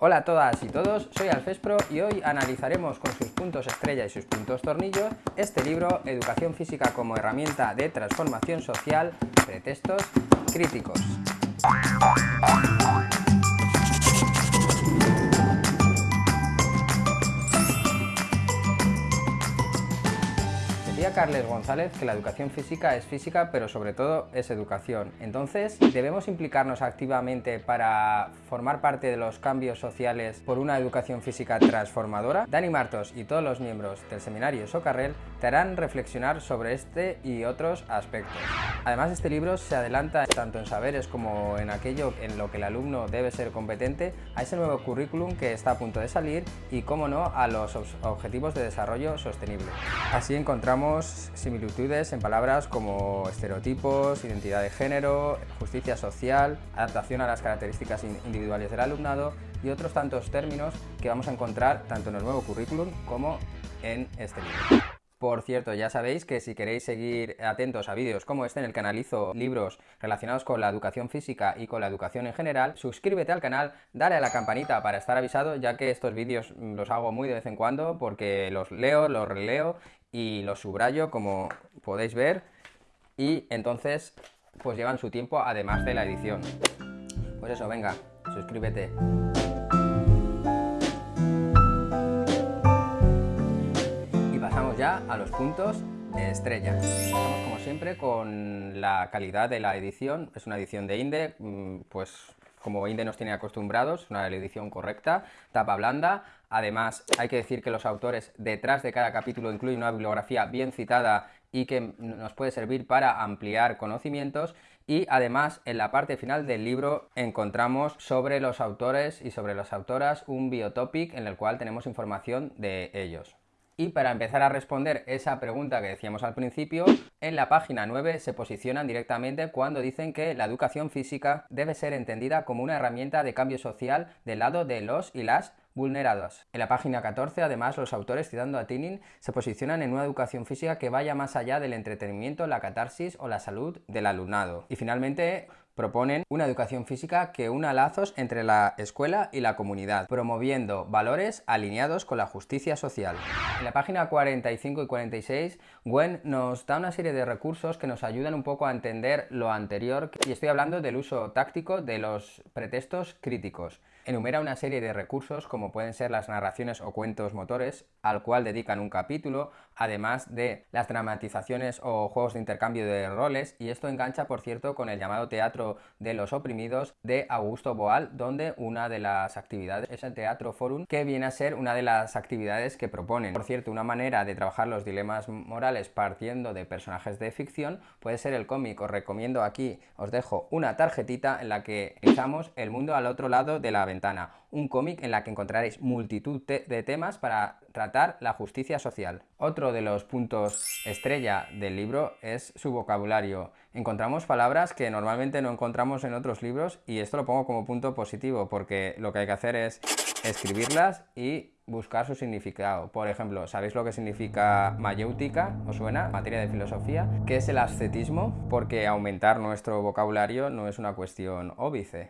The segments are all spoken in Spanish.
Hola a todas y todos, soy Alfespro y hoy analizaremos con sus puntos estrella y sus puntos tornillo este libro Educación Física como herramienta de transformación social, pretextos críticos. Decía Carles González que la educación física es física, pero sobre todo es educación. Entonces, ¿debemos implicarnos activamente para formar parte de los cambios sociales por una educación física transformadora? Dani Martos y todos los miembros del seminario Socarrel te harán reflexionar sobre este y otros aspectos. Además, este libro se adelanta tanto en saberes como en aquello en lo que el alumno debe ser competente a ese nuevo currículum que está a punto de salir y, como no, a los objetivos de desarrollo sostenible. Así encontramos similitudes en palabras como estereotipos, identidad de género, justicia social, adaptación a las características individuales del alumnado y otros tantos términos que vamos a encontrar tanto en el nuevo currículum como en este libro. Por cierto, ya sabéis que si queréis seguir atentos a vídeos como este en el que analizo libros relacionados con la educación física y con la educación en general, suscríbete al canal, dale a la campanita para estar avisado, ya que estos vídeos los hago muy de vez en cuando porque los leo, los releo y los subrayo como podéis ver y entonces pues llevan su tiempo además de la edición. Pues eso, venga, suscríbete. A los puntos estrella. Estamos como siempre con la calidad de la edición, es una edición de Inde, mm, pues como Inde nos tiene acostumbrados, una edición correcta, tapa blanda. Además, hay que decir que los autores detrás de cada capítulo incluyen una bibliografía bien citada y que nos puede servir para ampliar conocimientos y además en la parte final del libro encontramos sobre los autores y sobre las autoras un biotopic en el cual tenemos información de ellos. Y para empezar a responder esa pregunta que decíamos al principio, en la página 9 se posicionan directamente cuando dicen que la educación física debe ser entendida como una herramienta de cambio social del lado de los y las En la página 14, además, los autores, citando a Tinin, se posicionan en una educación física que vaya más allá del entretenimiento, la catarsis o la salud del alumnado. Y finalmente, proponen una educación física que una lazos entre la escuela y la comunidad, promoviendo valores alineados con la justicia social. En la página 45 y 46, Gwen nos da una serie de recursos que nos ayudan un poco a entender lo anterior, y estoy hablando del uso táctico de los pretextos críticos enumera una serie de recursos como pueden ser las narraciones o cuentos motores, al cual dedican un capítulo, además de las dramatizaciones o juegos de intercambio de roles, y esto engancha, por cierto, con el llamado teatro de los oprimidos de Augusto Boal, donde una de las actividades es el Teatro Forum, que viene a ser una de las actividades que proponen. Por cierto, una manera de trabajar los dilemas morales partiendo de personajes de ficción puede ser el cómic. Os recomiendo aquí, os dejo una tarjetita en la que echamos el mundo al otro lado de la ventana un cómic en la que encontraréis multitud de temas para tratar la justicia social. Otro de los puntos estrella del libro es su vocabulario. Encontramos palabras que normalmente no encontramos en otros libros y esto lo pongo como punto positivo porque lo que hay que hacer es escribirlas y buscar su significado. Por ejemplo, ¿sabéis lo que significa mayéutica? ¿Os suena? Materia de filosofía. ¿Qué es el ascetismo? Porque aumentar nuestro vocabulario no es una cuestión óbice.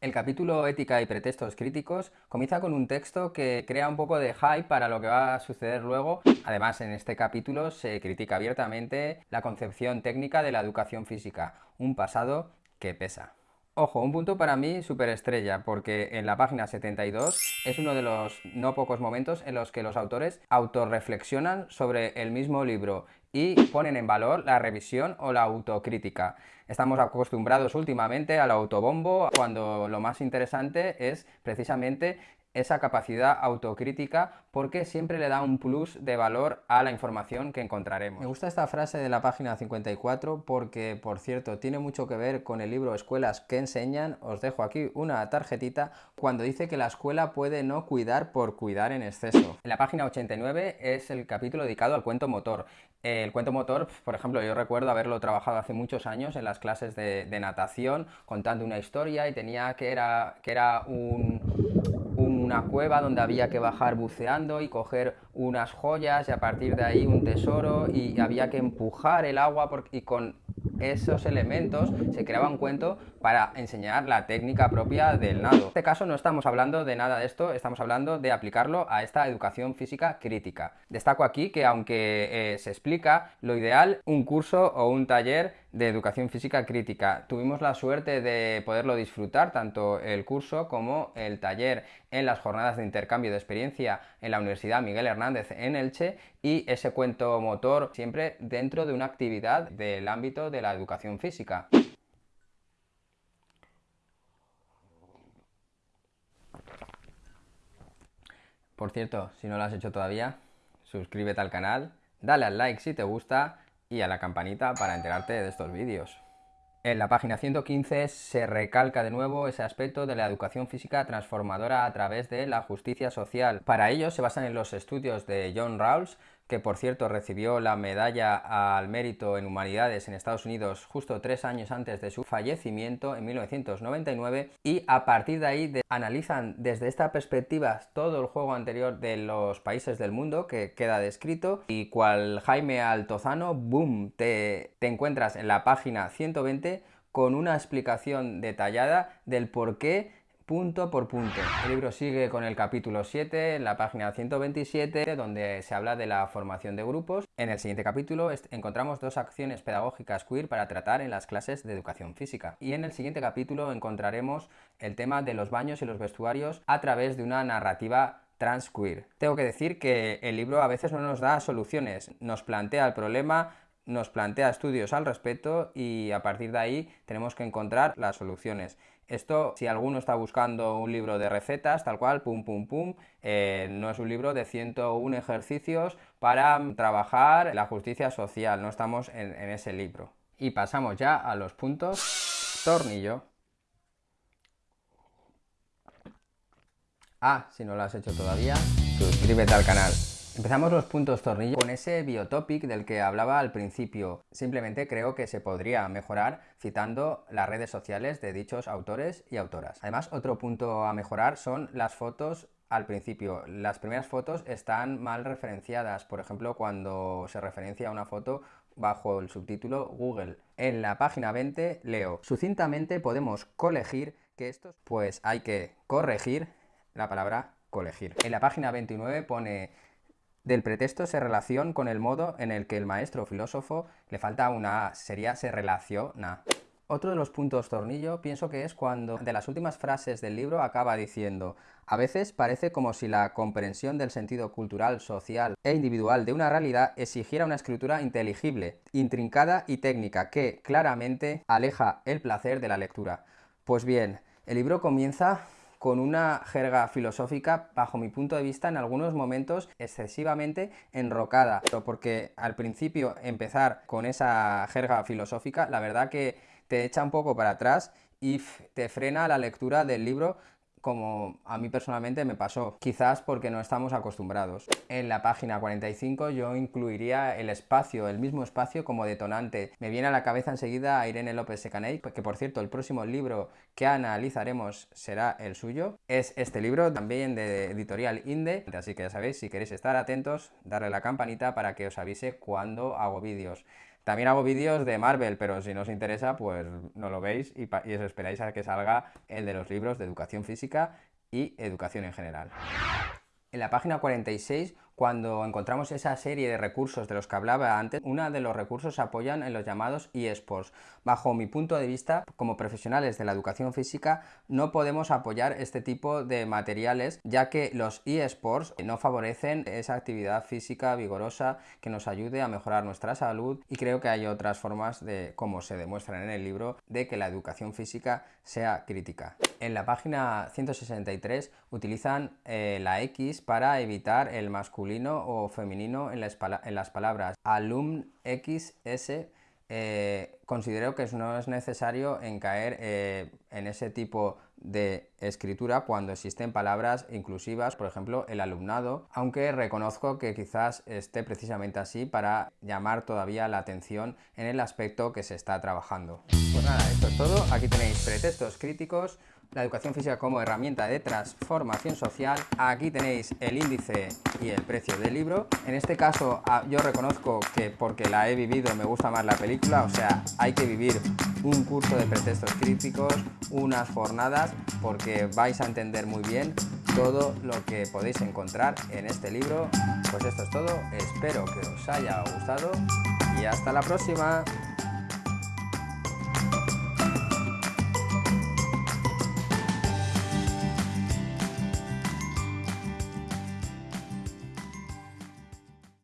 El capítulo Ética y pretextos críticos comienza con un texto que crea un poco de hype para lo que va a suceder luego. Además, en este capítulo se critica abiertamente la concepción técnica de la educación física, un pasado que pesa. Ojo, un punto para mí superestrella, porque en la página 72 es uno de los no pocos momentos en los que los autores autorreflexionan sobre el mismo libro y ponen en valor la revisión o la autocrítica. Estamos acostumbrados últimamente al autobombo, cuando lo más interesante es precisamente esa capacidad autocrítica porque siempre le da un plus de valor a la información que encontraremos. Me gusta esta frase de la página 54 porque, por cierto, tiene mucho que ver con el libro Escuelas que enseñan. Os dejo aquí una tarjetita cuando dice que la escuela puede no cuidar por cuidar en exceso. En la página 89 es el capítulo dedicado al cuento motor. El cuento motor, por ejemplo, yo recuerdo haberlo trabajado hace muchos años en las clases de, de natación contando una historia y tenía que era, que era un una cueva donde había que bajar buceando y coger unas joyas y a partir de ahí un tesoro y había que empujar el agua y con esos elementos se creaba un cuento para enseñar la técnica propia del nado. En este caso no estamos hablando de nada de esto, estamos hablando de aplicarlo a esta educación física crítica. Destaco aquí que aunque eh, se explica lo ideal, un curso o un taller de educación física crítica. Tuvimos la suerte de poderlo disfrutar, tanto el curso como el taller en las jornadas de intercambio de experiencia en la Universidad Miguel Hernández en Elche y ese cuento motor siempre dentro de una actividad del ámbito de la educación física. Por cierto, si no lo has hecho todavía, suscríbete al canal, dale al like si te gusta y a la campanita para enterarte de estos vídeos. En la página 115 se recalca de nuevo ese aspecto de la educación física transformadora a través de la justicia social. Para ello se basan en los estudios de John Rawls, que por cierto recibió la medalla al mérito en humanidades en Estados Unidos justo tres años antes de su fallecimiento en 1999 y a partir de ahí analizan desde esta perspectiva todo el juego anterior de los países del mundo que queda descrito y cual Jaime Altozano, boom, te, te encuentras en la página 120 con una explicación detallada del por qué punto por punto. El libro sigue con el capítulo 7, en la página 127, donde se habla de la formación de grupos. En el siguiente capítulo encontramos dos acciones pedagógicas queer para tratar en las clases de educación física. Y en el siguiente capítulo encontraremos el tema de los baños y los vestuarios a través de una narrativa transqueer. Tengo que decir que el libro a veces no nos da soluciones, nos plantea el problema, nos plantea estudios al respecto y a partir de ahí tenemos que encontrar las soluciones. Esto, si alguno está buscando un libro de recetas, tal cual, pum, pum, pum, eh, no es un libro de 101 ejercicios para trabajar la justicia social, no estamos en, en ese libro. Y pasamos ya a los puntos tornillo. Ah, si no lo has hecho todavía, suscríbete al canal. Empezamos los puntos tornillo con ese biotopic del que hablaba al principio. Simplemente creo que se podría mejorar citando las redes sociales de dichos autores y autoras. Además, otro punto a mejorar son las fotos al principio. Las primeras fotos están mal referenciadas. Por ejemplo, cuando se referencia a una foto bajo el subtítulo Google. En la página 20 leo, sucintamente podemos colegir que estos, pues hay que corregir la palabra colegir. En la página 29 pone del pretexto se relaciona con el modo en el que el maestro filósofo le falta una A, sería se relaciona. Otro de los puntos tornillo pienso que es cuando de las últimas frases del libro acaba diciendo a veces parece como si la comprensión del sentido cultural, social e individual de una realidad exigiera una escritura inteligible, intrincada y técnica que claramente aleja el placer de la lectura. Pues bien, el libro comienza con una jerga filosófica, bajo mi punto de vista, en algunos momentos excesivamente enrocada. Porque al principio empezar con esa jerga filosófica, la verdad que te echa un poco para atrás y te frena la lectura del libro como a mí personalmente me pasó, quizás porque no estamos acostumbrados. En la página 45 yo incluiría el espacio, el mismo espacio como detonante. Me viene a la cabeza enseguida a Irene López Secaney, que por cierto el próximo libro que analizaremos será el suyo. Es este libro también de editorial Inde, así que ya sabéis, si queréis estar atentos, darle la campanita para que os avise cuando hago vídeos. También hago vídeos de Marvel, pero si no os interesa, pues no lo veis y, os esperáis a que salga el de los libros de educación física y educación en general. En la página 46 cuando encontramos esa serie de recursos de los que hablaba antes, uno de los recursos se apoyan en los llamados eSports. Bajo mi punto de vista, como profesionales de la educación física, no podemos apoyar este tipo de materiales, ya que los eSports no favorecen esa actividad física vigorosa que nos ayude a mejorar nuestra salud y creo que hay otras formas de, como se demuestran en el libro, de que la educación física sea crítica. En la página 163 utilizan eh, la X para evitar el masculino o femenino en, las palabras alum xs eh, considero que no es necesario en caer eh, en ese tipo de escritura cuando existen palabras inclusivas, por ejemplo el alumnado, aunque reconozco que quizás esté precisamente así para llamar todavía la atención en el aspecto que se está trabajando. Pues nada, esto es todo, aquí tenéis pretextos críticos, la educación física como herramienta de transformación social, aquí tenéis el índice y el precio del libro. En este caso ah, yo reconozco que porque la he vivido me gusta más la película, o sea, hay que vivir un curso de pretextos críticos, unas jornadas, porque vais a entender muy bien todo lo que podéis encontrar en este libro. Pues esto es todo, espero que os haya gustado y hasta la próxima.